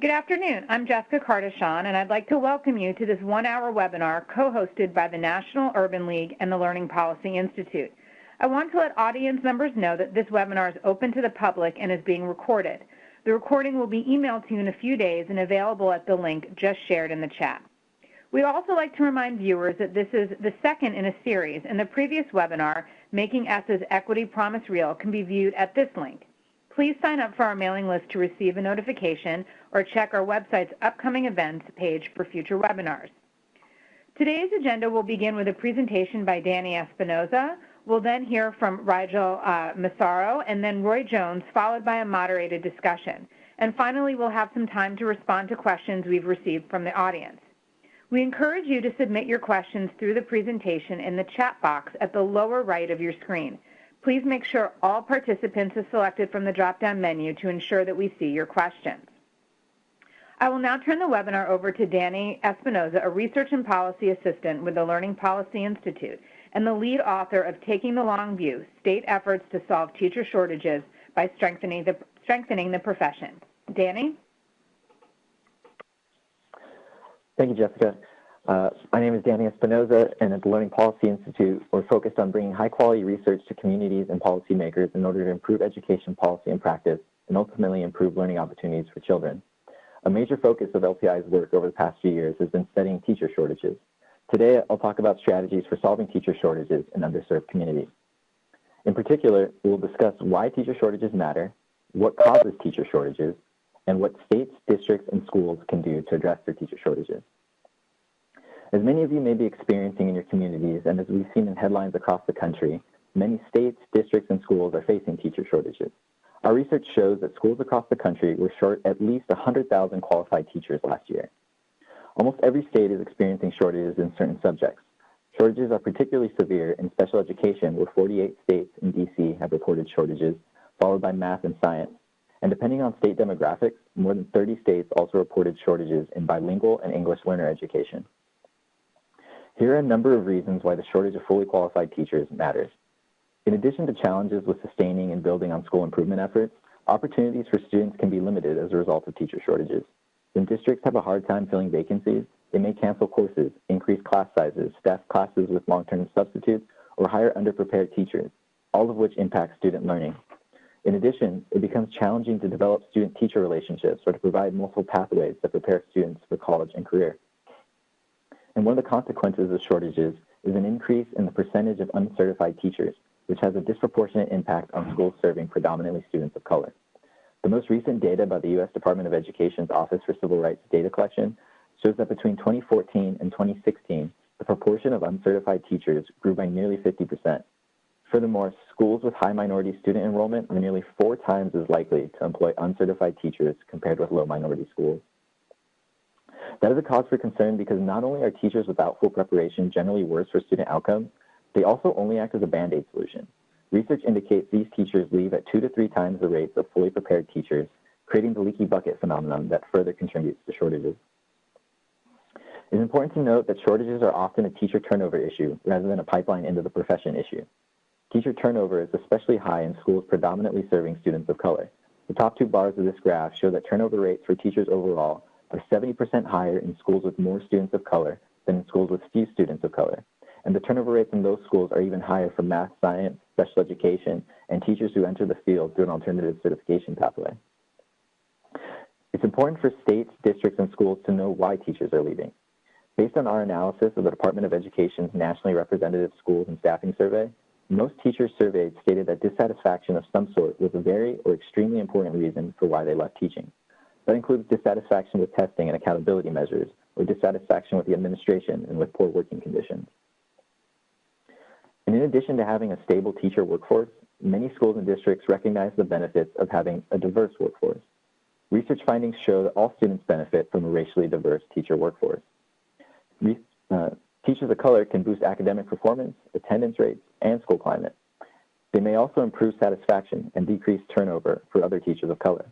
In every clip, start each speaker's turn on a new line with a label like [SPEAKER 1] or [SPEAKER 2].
[SPEAKER 1] Good afternoon. I'm Jessica Cardichon, and I'd like to welcome you to this one-hour webinar co-hosted by the National Urban League and the Learning Policy Institute. I want to let audience members know that this webinar is open to the public and is being recorded. The recording will be emailed to you in a few days and available at the link just shared in the chat. We'd also like to remind viewers that this is the second in a series, and the previous webinar, Making ESSA's Equity Promise Real, can be viewed at this link. Please sign up for our mailing list to receive a notification or check our website's upcoming events page for future webinars. Today's agenda will begin with a presentation by Danny Espinoza. We'll then hear from Rigel uh, Massaro and then Roy Jones, followed by a moderated discussion. And finally, we'll have some time to respond to questions we've received from the audience. We encourage you to submit your questions through the presentation in the chat box at the lower right of your screen. Please make sure all participants are selected from the drop-down menu to ensure that we see your questions. I will now turn the webinar over to Danny Espinoza, a Research and Policy Assistant with the Learning Policy Institute and the lead author of Taking the Long View, State Efforts to Solve Teacher Shortages by Strengthening the, strengthening the Profession. Danny?
[SPEAKER 2] Thank you, Jessica. Uh, my name is Danny Espinoza, and at the Learning Policy Institute, we're focused on bringing high-quality research to communities and policymakers in order to improve education policy and practice, and ultimately improve learning opportunities for children. A major focus of LPI's work over the past few years has been studying teacher shortages. Today, I'll talk about strategies for solving teacher shortages in underserved communities. In particular, we will discuss why teacher shortages matter, what causes teacher shortages, and what states, districts, and schools can do to address their teacher shortages. As many of you may be experiencing in your communities, and as we've seen in headlines across the country, many states, districts, and schools are facing teacher shortages. Our research shows that schools across the country were short at least 100,000 qualified teachers last year. Almost every state is experiencing shortages in certain subjects. Shortages are particularly severe in special education, where 48 states and DC have reported shortages, followed by math and science. And depending on state demographics, more than 30 states also reported shortages in bilingual and English learner education. Here are a number of reasons why the shortage of fully qualified teachers matters. In addition to challenges with sustaining and building on school improvement efforts, opportunities for students can be limited as a result of teacher shortages. When districts have a hard time filling vacancies, they may cancel courses, increase class sizes, staff classes with long-term substitutes, or hire underprepared teachers, all of which impact student learning. In addition, it becomes challenging to develop student-teacher relationships or to provide multiple pathways that prepare students for college and career. And one of the consequences of shortages is an increase in the percentage of uncertified teachers, which has a disproportionate impact on schools serving predominantly students of color. The most recent data by the U.S. Department of Education's Office for Civil Rights Data Collection shows that between 2014 and 2016, the proportion of uncertified teachers grew by nearly 50%. Furthermore, schools with high minority student enrollment were nearly four times as likely to employ uncertified teachers compared with low minority schools. That is a cause for concern because not only are teachers without full preparation generally worse for student outcomes, they also only act as a band-aid solution. Research indicates these teachers leave at two to three times the rates of fully prepared teachers, creating the leaky bucket phenomenon that further contributes to shortages. It is important to note that shortages are often a teacher turnover issue rather than a pipeline into the profession issue. Teacher turnover is especially high in schools predominantly serving students of color. The top two bars of this graph show that turnover rates for teachers overall are 70% higher in schools with more students of color than in schools with few students of color. And the turnover rates in those schools are even higher for math, science, special education, and teachers who enter the field through an alternative certification pathway. It's important for states, districts, and schools to know why teachers are leaving. Based on our analysis of the Department of Education's Nationally Representative Schools and Staffing Survey, most teachers surveyed stated that dissatisfaction of some sort was a very or extremely important reason for why they left teaching. That includes dissatisfaction with testing and accountability measures, or dissatisfaction with the administration and with poor working conditions. And in addition to having a stable teacher workforce, many schools and districts recognize the benefits of having a diverse workforce. Research findings show that all students benefit from a racially diverse teacher workforce. Re uh, teachers of color can boost academic performance, attendance rates, and school climate. They may also improve satisfaction and decrease turnover for other teachers of color.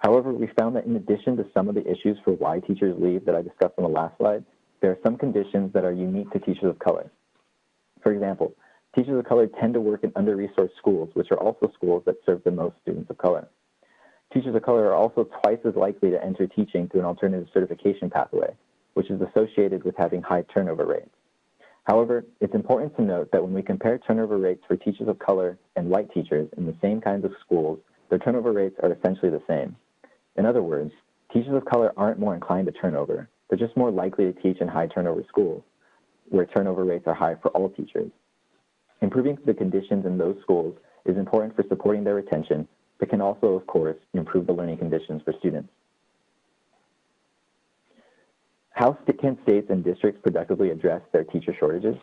[SPEAKER 2] However, we found that in addition to some of the issues for why teachers leave that I discussed on the last slide, there are some conditions that are unique to teachers of color. For example, teachers of color tend to work in under-resourced schools, which are also schools that serve the most students of color. Teachers of color are also twice as likely to enter teaching through an alternative certification pathway, which is associated with having high turnover rates. However, it's important to note that when we compare turnover rates for teachers of color and white teachers in the same kinds of schools, their turnover rates are essentially the same. In other words, teachers of color aren't more inclined to turnover. They're just more likely to teach in high turnover schools, where turnover rates are high for all teachers. Improving the conditions in those schools is important for supporting their retention, but can also, of course, improve the learning conditions for students. How can states and districts productively address their teacher shortages?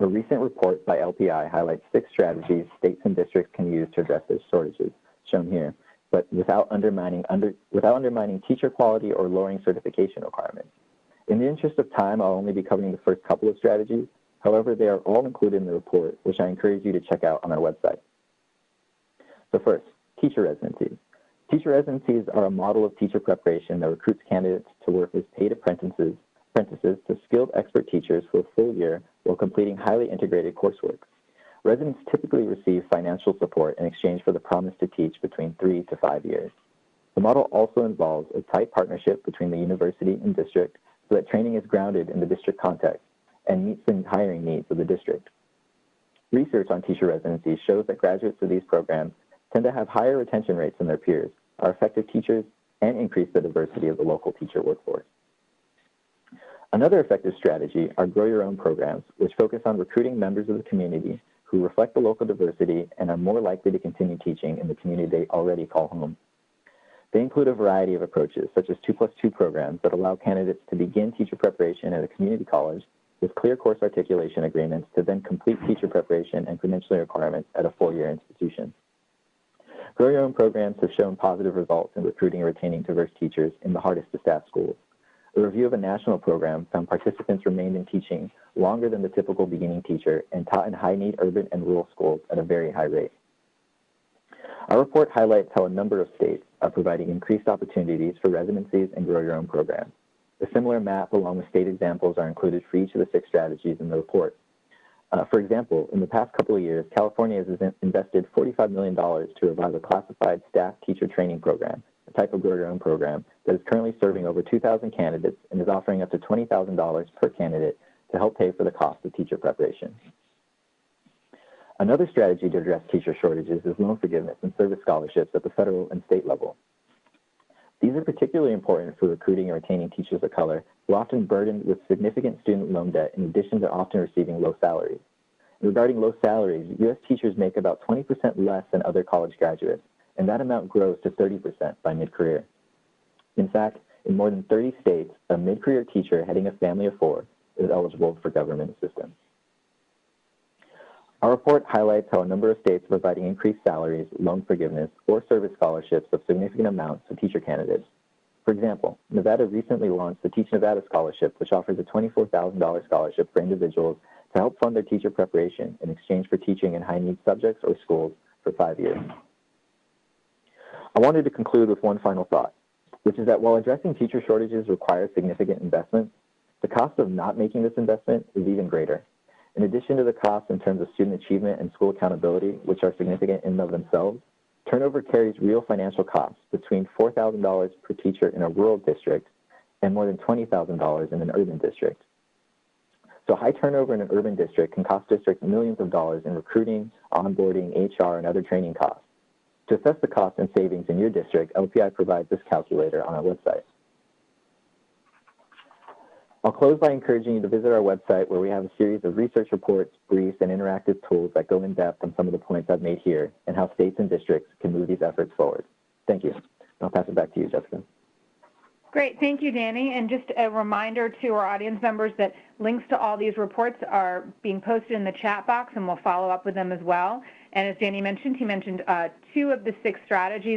[SPEAKER 2] A recent report by LPI highlights six strategies states and districts can use to address their shortages, shown here, but without undermining, under, without undermining teacher quality or lowering certification requirements. In the interest of time, I'll only be covering the first couple of strategies. However, they are all included in the report, which I encourage you to check out on our website. So first, teacher residencies. Teacher residencies are a model of teacher preparation that recruits candidates to work as paid apprentices, apprentices to skilled expert teachers for a full year while completing highly integrated coursework. Residents typically receive financial support in exchange for the promise to teach between three to five years. The model also involves a tight partnership between the university and district so that training is grounded in the district context and meets the hiring needs of the district. Research on teacher residencies shows that graduates of these programs tend to have higher retention rates than their peers, are effective teachers, and increase the diversity of the local teacher workforce. Another effective strategy are grow your own programs, which focus on recruiting members of the community who reflect the local diversity and are more likely to continue teaching in the community they already call home. They include a variety of approaches, such as 2 plus 2 programs that allow candidates to begin teacher preparation at a community college with clear course articulation agreements to then complete teacher preparation and credentialing requirements at a four-year institution. Grow Your Own programs have shown positive results in recruiting and retaining diverse teachers in the hardest to staff schools. A review of a national program found participants remained in teaching longer than the typical beginning teacher and taught in high-need urban and rural schools at a very high rate. Our report highlights how a number of states are providing increased opportunities for residencies and grow your own programs. A similar map along with state examples are included for each of the six strategies in the report. Uh, for example, in the past couple of years, California has invested $45 million to revive a classified staff teacher training program, type of grow your own program that is currently serving over 2,000 candidates and is offering up to $20,000 per candidate to help pay for the cost of teacher preparation. Another strategy to address teacher shortages is loan forgiveness and service scholarships at the federal and state level. These are particularly important for recruiting and retaining teachers of color who are often burdened with significant student loan debt in addition to often receiving low salaries. Regarding low salaries, U.S. teachers make about 20% less than other college graduates, and that amount grows to 30% by mid-career. In fact, in more than 30 states, a mid-career teacher heading a family of four is eligible for government assistance. Our report highlights how a number of states are providing increased salaries, loan forgiveness, or service scholarships of significant amounts to teacher candidates. For example, Nevada recently launched the Teach Nevada Scholarship, which offers a $24,000 scholarship for individuals to help fund their teacher preparation in exchange for teaching in high-need subjects or schools for five years. I wanted to conclude with one final thought, which is that while addressing teacher shortages requires significant investment, the cost of not making this investment is even greater. In addition to the costs in terms of student achievement and school accountability, which are significant in and of themselves, turnover carries real financial costs between $4,000 per teacher in a rural district and more than $20,000 in an urban district. So high turnover in an urban district can cost districts millions of dollars in recruiting, onboarding, HR, and other training costs. To assess the costs and savings in your district, LPI provides this calculator on our website. I'll close by encouraging you to visit our website where we have a series of research reports, briefs, and interactive tools that go in depth on some of the points I've made here and how states and districts can move these efforts forward. Thank you. I'll pass it back to you, Jessica.
[SPEAKER 1] Great. Thank you, Danny. And just a reminder to our audience members that links to all these reports are being posted in the chat box, and we'll follow up with them as well. And as Danny mentioned, he mentioned uh, two of the six strategies